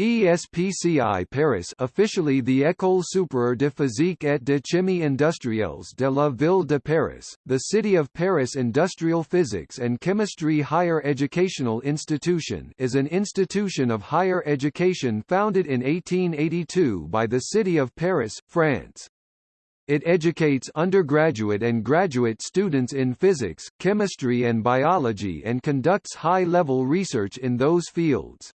ESPCI Paris officially the École supérieure de physique et de chimie industrielles de la ville de Paris, the City of Paris Industrial Physics and Chemistry Higher Educational Institution is an institution of higher education founded in 1882 by the City of Paris, France. It educates undergraduate and graduate students in physics, chemistry and biology and conducts high-level research in those fields.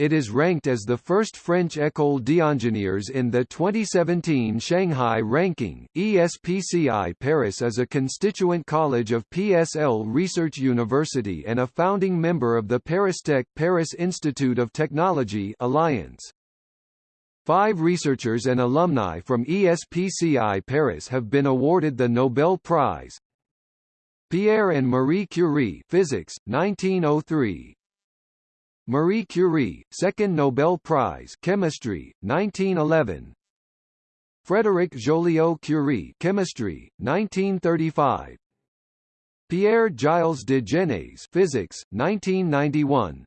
It is ranked as the first French école d'ingénieurs in the 2017 Shanghai ranking. ESPCI Paris is a constituent college of PSL Research University and a founding member of the ParisTech Paris Institute of Technology Alliance. Five researchers and alumni from ESPCI Paris have been awarded the Nobel Prize. Pierre and Marie Curie Physics, 1903 Marie Curie, Second Nobel Prize Chemistry, 1911 Frédéric Joliot-Curie Chemistry, 1935 Pierre Gilles de Gennes Physics, 1991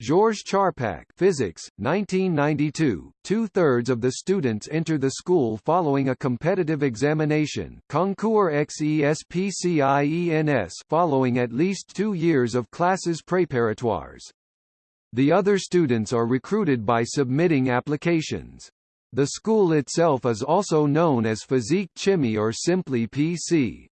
Georges Charpak Physics, 1992. Two-thirds of the students enter the school following a competitive examination Concours XESPCIENS following at least two years of classes préparatoires. The other students are recruited by submitting applications. The school itself is also known as Physique Chimie or simply PC.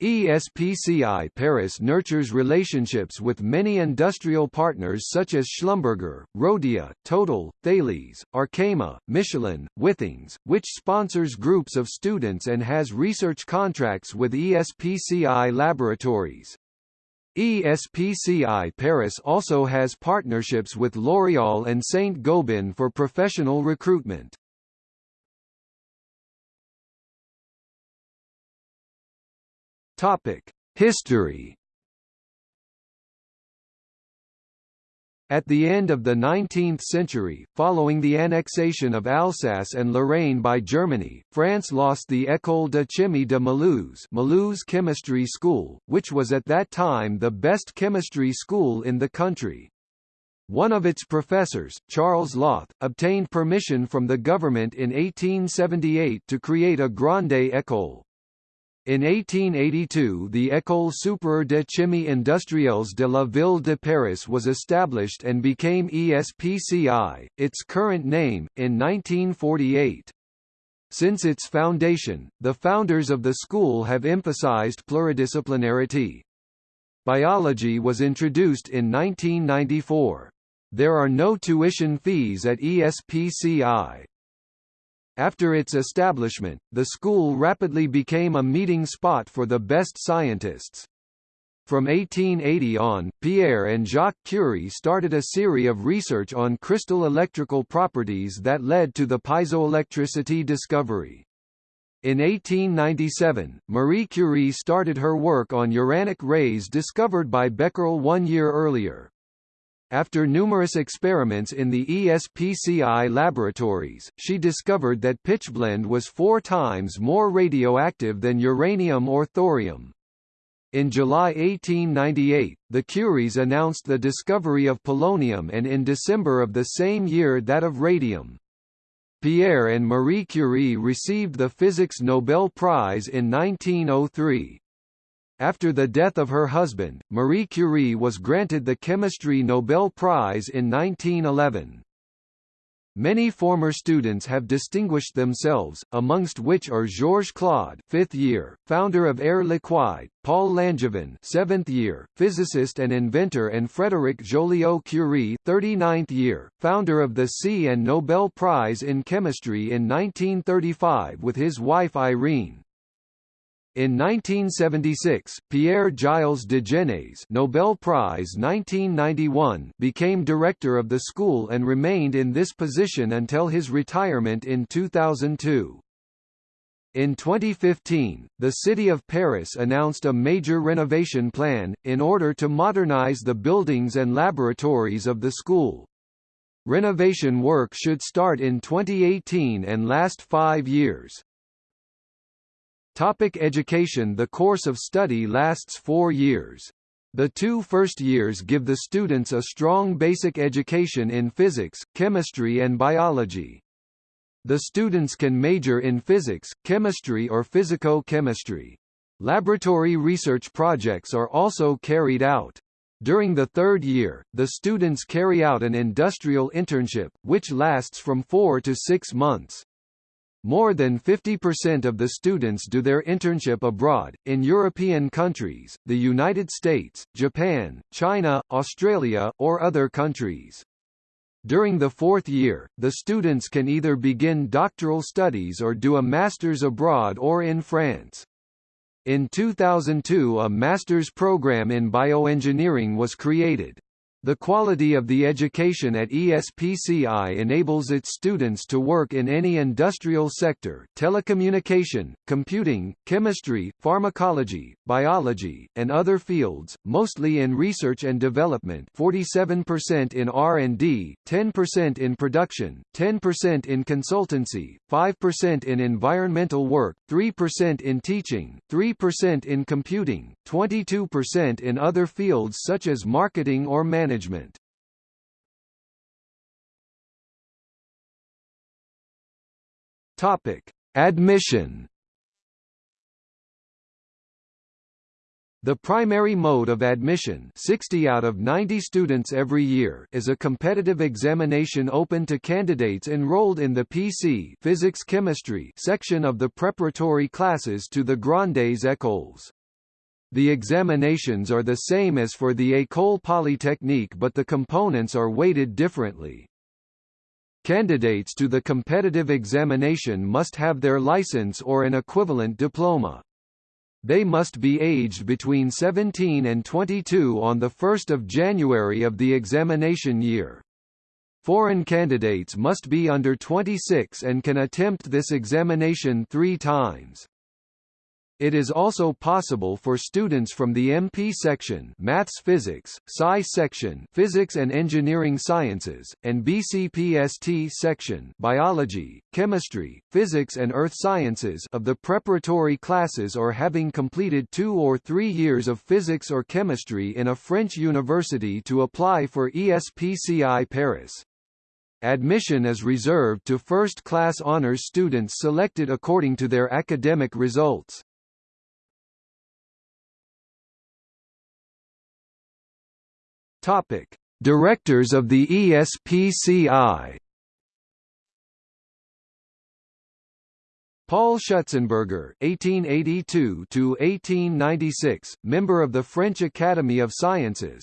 ESPCI Paris nurtures relationships with many industrial partners such as Schlumberger, Rhodia, Total, Thales, Arkema, Michelin, Withings, which sponsors groups of students and has research contracts with ESPCI laboratories. ESPCI Paris also has partnerships with L'Oréal and Saint-Gobain for professional recruitment. Topic: History At the end of the 19th century, following the annexation of Alsace and Lorraine by Germany, France lost the École de Chimie de Mulhouse, Mulhouse Chemistry School, which was at that time the best chemistry school in the country. One of its professors, Charles Lauth, obtained permission from the government in 1878 to create a Grande École. In 1882 the École supérieure de chimie industrielles de la ville de Paris was established and became ESPCI, its current name, in 1948. Since its foundation, the founders of the school have emphasized pluridisciplinarity. Biology was introduced in 1994. There are no tuition fees at ESPCI. After its establishment, the school rapidly became a meeting spot for the best scientists. From 1880 on, Pierre and Jacques Curie started a series of research on crystal electrical properties that led to the piezoelectricity discovery. In 1897, Marie Curie started her work on uranic rays discovered by Becquerel one year earlier. After numerous experiments in the ESPCI laboratories, she discovered that pitchblende was four times more radioactive than uranium or thorium. In July 1898, the Curies announced the discovery of polonium and in December of the same year that of radium. Pierre and Marie Curie received the Physics Nobel Prize in 1903. After the death of her husband, Marie Curie was granted the Chemistry Nobel Prize in 1911. Many former students have distinguished themselves, amongst which are Georges Claude, fifth year, founder of Air Liquide, Paul Langevin, seventh year, physicist and inventor, and Frédéric Joliot-Curie, 39th year, founder of the C and Nobel Prize in Chemistry in 1935 with his wife Irene. In 1976, Pierre Gilles de Gennes Nobel Prize 1991 became director of the school and remained in this position until his retirement in 2002. In 2015, the city of Paris announced a major renovation plan, in order to modernize the buildings and laboratories of the school. Renovation work should start in 2018 and last five years. Topic education The course of study lasts four years. The two first years give the students a strong basic education in physics, chemistry and biology. The students can major in physics, chemistry or physico-chemistry. Laboratory research projects are also carried out. During the third year, the students carry out an industrial internship, which lasts from four to six months. More than 50% of the students do their internship abroad, in European countries, the United States, Japan, China, Australia, or other countries. During the fourth year, the students can either begin doctoral studies or do a master's abroad or in France. In 2002 a master's program in bioengineering was created. The quality of the education at ESPCI enables its students to work in any industrial sector telecommunication, computing, chemistry, pharmacology, biology, and other fields, mostly in research and development. 47% in R&D, 10% in production, 10% in consultancy, 5% in environmental work, 3% in teaching, 3% in computing, 22% in other fields such as marketing or management management. Topic: Admission. The primary mode of admission 60 out of 90 students every year is a competitive examination open to candidates enrolled in the PC Physics-Chemistry section of the preparatory classes to the Grandes Écoles. The examinations are the same as for the École Polytechnique but the components are weighted differently. Candidates to the competitive examination must have their license or an equivalent diploma. They must be aged between 17 and 22 on 1 January of the examination year. Foreign candidates must be under 26 and can attempt this examination three times. It is also possible for students from the MP section Maths Physics, PSI section Physics and Engineering Sciences, and BCPST section Biology, Chemistry, Physics and Earth Sciences of the preparatory classes or having completed two or three years of physics or chemistry in a French university to apply for ESPCI Paris. Admission is reserved to first-class honors students selected according to their academic results. Topic: Directors of the ESPCI. Paul Schutzenberger (1882–1896), member of the French Academy of Sciences.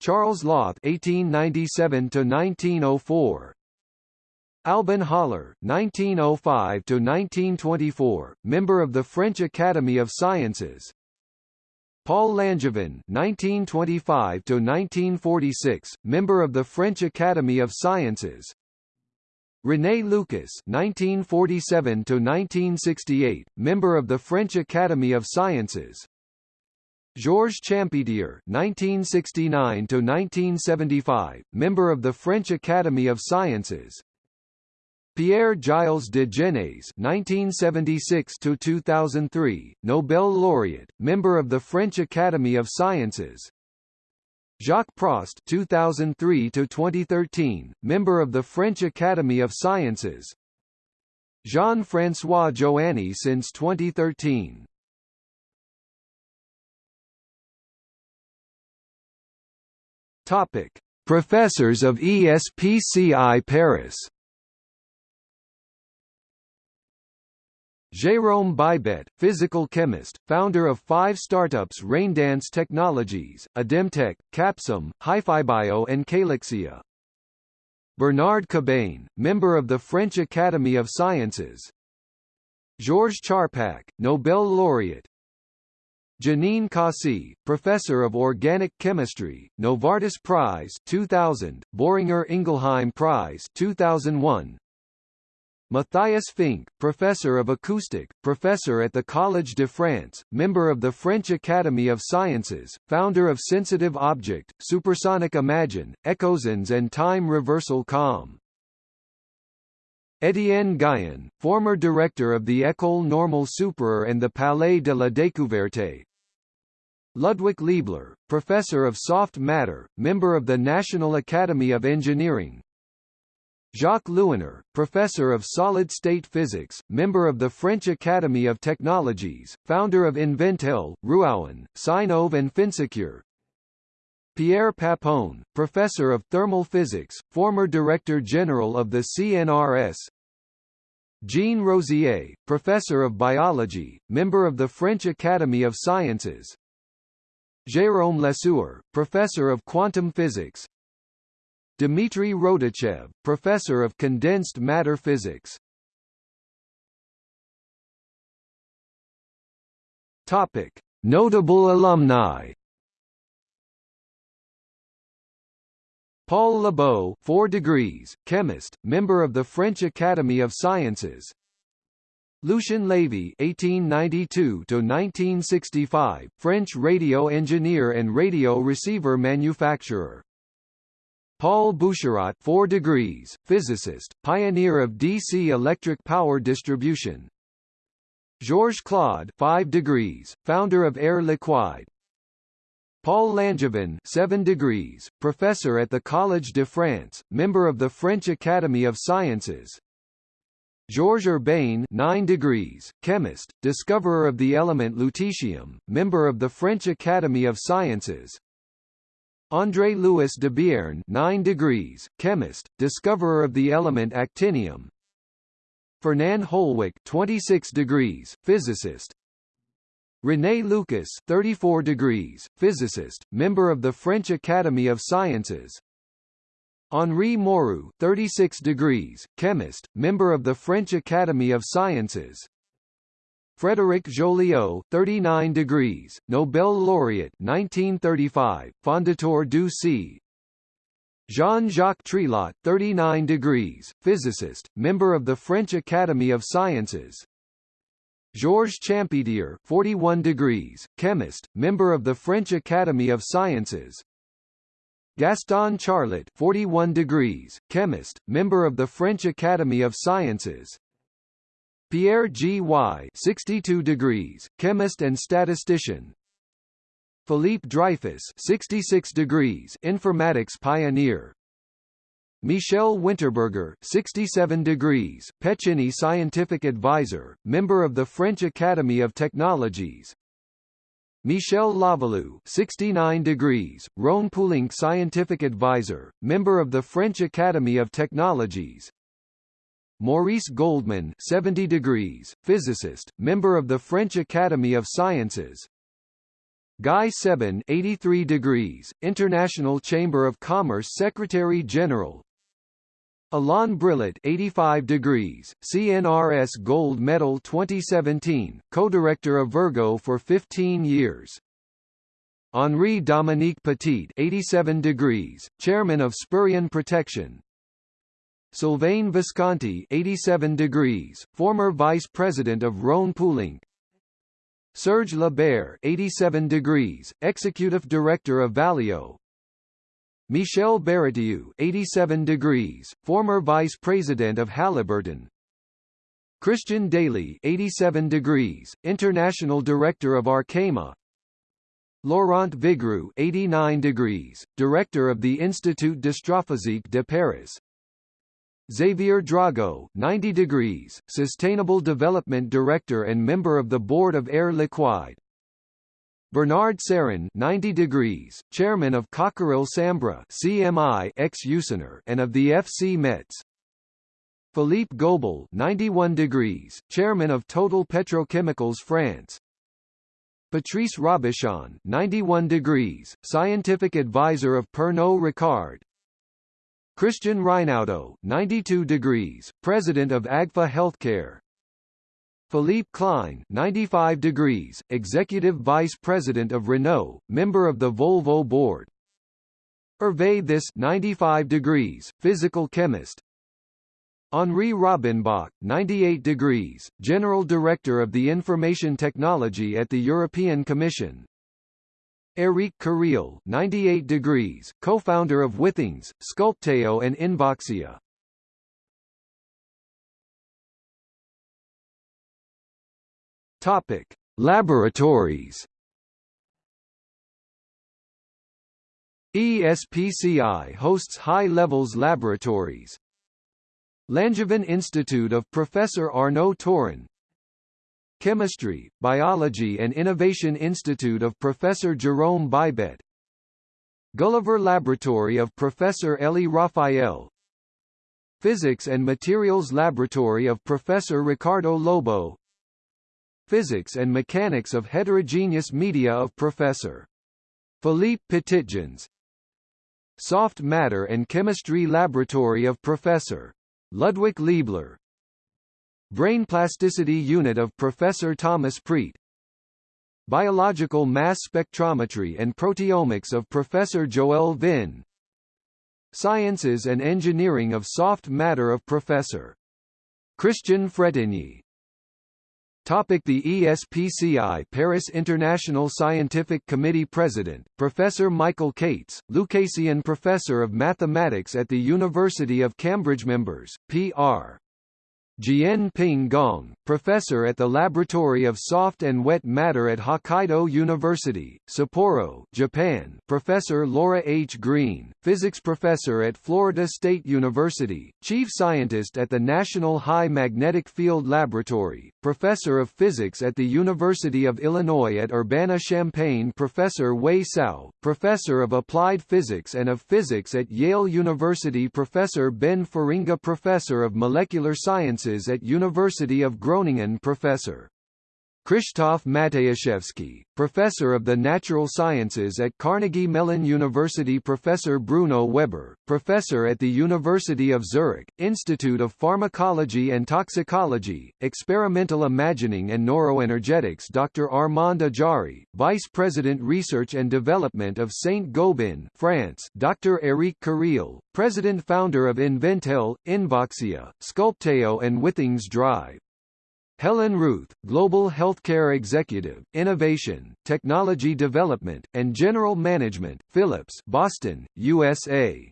Charles Lauth (1897–1904). Albin Haller (1905–1924), member of the French Academy of Sciences. Paul Langevin (1925–1946), member of the French Academy of Sciences. René Lucas (1947–1968), member of the French Academy of Sciences. Georges Champetier (1969–1975), member of the French Academy of Sciences. Pierre Gilles de Gennes (1976–2003), Nobel laureate, member of the French Academy of Sciences. Jacques Prost (2003–2013), member of the French Academy of Sciences. Jean-François Joanny since 2013. Topic: Professors of ESPCI Paris. Jérôme Bibette, physical chemist, founder of five startups Raindance Technologies, Ademtech, Capsum, HiFiBio and Calyxia. Bernard Cabane, member of the French Academy of Sciences. Georges Charpak, Nobel laureate. Janine Cossy, professor of organic chemistry, Novartis Prize 2000, Boehringer Ingelheim Prize 2001. Matthias Fink, professor of acoustic, professor at the Collège de France, member of the French Academy of Sciences, founder of Sensitive Object, Supersonic Imagine, Echosens and Time Reversal Com. Étienne Guyon, former director of the École Normale Supérieure and the Palais de la Découverte, Ludwik Leibler, Professor of Soft Matter, member of the National Academy of Engineering Jacques Lewiner, Professor of Solid-State Physics, member of the French Academy of Technologies, founder of Inventel, Ruauen, Sinov and Finsecure Pierre Papon, Professor of Thermal Physics, former Director General of the CNRS Jean Rossier, Professor of Biology, member of the French Academy of Sciences. Jérôme Lesueur, Professor of Quantum Physics Dmitry Roditchev, Professor of Condensed Matter Physics Topic. Notable alumni Paul Lebeau, 4 degrees, chemist, member of the French Academy of Sciences. Lucien Levy (1892–1965), French radio engineer and radio receiver manufacturer. Paul Boucherot, 4 degrees, physicist, pioneer of DC electric power distribution. Georges Claude, 5 degrees, founder of Air Liquide, Paul Langevin 7 degrees, professor at the Collège de France, member of the French Academy of Sciences. Georges Urbain 9 degrees, chemist, discoverer of the element lutetium, member of the French Academy of Sciences. André Louis Debierne 9 degrees, chemist, discoverer of the element actinium. Fernand Holweck 26 degrees, physicist, René Lucas 34 degrees, physicist, member of the French Academy of Sciences. Henri Moureu 36 degrees, chemist, member of the French Academy of Sciences Frédéric Joliot 39 degrees, Nobel laureate 1935, fondateur du C. Jean-Jacques Trillat 39 degrees, physicist, member of the French Academy of Sciences. Georges Champetier 41 degrees, chemist, member of the French Academy of Sciences. Gaston Charlot 41 degrees, chemist, member of the French Academy of Sciences Pierre G. Y. 62 degrees, chemist and statistician. Philippe Dreyfus 66 degrees, informatics pioneer. Michel Winterberger 67 degrees, Pechiney Scientific Advisor, member of the French Academy of Technologies. Michel Lavalou 69 degrees, Rhône Poulenc Scientific Advisor, member of the French Academy of Technologies Maurice Goldman 70 degrees, physicist, member of the French Academy of Sciences Guy Sebban 83 degrees, International Chamber of Commerce Secretary-General Alain Brillet 85 degrees, CNRS Gold Medal 2017, co-director of Virgo for 15 years. Henri Dominique Petit 87 degrees, chairman of Sperian Protection. Sylvain Visconti 87 degrees, former vice president of Rhône Poulenc. Serge Lebert 87 degrees, executive director of Valeo, Michel Baratiou 87 degrees, former vice president of Halliburton. Christian Daly 87 degrees, international director of Arkema. Laurent Vigroux 89 degrees, director of the Institut d'Astrophysique de Paris. Xavier Drago 90 degrees, sustainable development director and member of the board of Air Liquide. Bernard Serin 90 degrees, chairman of Cockerill Sambre CMI ex Usinor and of the FC Metz. Philippe Gobel 91 degrees, chairman of Total Petrochemicals France. Patrice Robichon 91 degrees, scientific advisor of Pernod Ricard. Christian Reinaudo 92 degrees, president of Agfa Healthcare. Philippe Klein 95 degrees, Executive Vice President of Renault, member of the Volvo board. Hervé This 95 degrees, Physical Chemist. Henri Robinbach 98 degrees, General Director of the Information Technology at the European Commission. Eric Carreel 98 degrees, co-founder of Withings, Sculpteo and Invoxia. Topic: Laboratories. ESPCI hosts high levels laboratories. Langevin Institute of Professor Arnaud Tourin Chemistry, Biology and Innovation Institute of Professor Jerome Bibette. Gulliver Laboratory of Professor Eli Raphael. Physics and Materials Laboratory of Professor Ricardo Lobo. Physics and Mechanics of Heterogeneous Media of Professor Philippe Petitjeans Soft Matter and Chemistry Laboratory of Professor Ludwik Leibler Brain Plasticity Unit of Professor Thomas Preat. Biological Mass Spectrometry and Proteomics of Professor Joël Vinh. Sciences and Engineering of Soft Matter of Professor. Christian Frétigny Topic the ESPCI Paris International Scientific Committee President, Professor Michael Cates, Lucasian Professor of Mathematics at the University of Cambridge Members, P.R. Jian Ping Gong, professor at the Laboratory of Soft and Wet Matter at Hokkaido University, Sapporo, Japan Professor Laura H. Greene, physics professor at Florida State University, chief scientist at the National High Magnetic Field Laboratory, professor of physics at the University of Illinois at Urbana-Champaign Professor Wei Cao, professor of applied physics and of physics at Yale University Professor Ben Feringa Professor of molecular sciences at University of Groningen Professor. Krzysztof Matyjaszewski, Professor of the Natural Sciences at Carnegie Mellon University Professor Bruno Weber, Professor at the University of Zurich, Institute of Pharmacology and Toxicology, Experimental Imagining and Neuroenergetics Dr. Armand Ajdari, Vice President Research and Development of Saint-Gobain France Dr. Eric Carreel, President-Founder of Inventel, Invoxia, Sculpteo and Withings Drive. Helen Ruth, Global Healthcare Executive, Innovation, Technology Development, and General Management, Philips Boston, USA.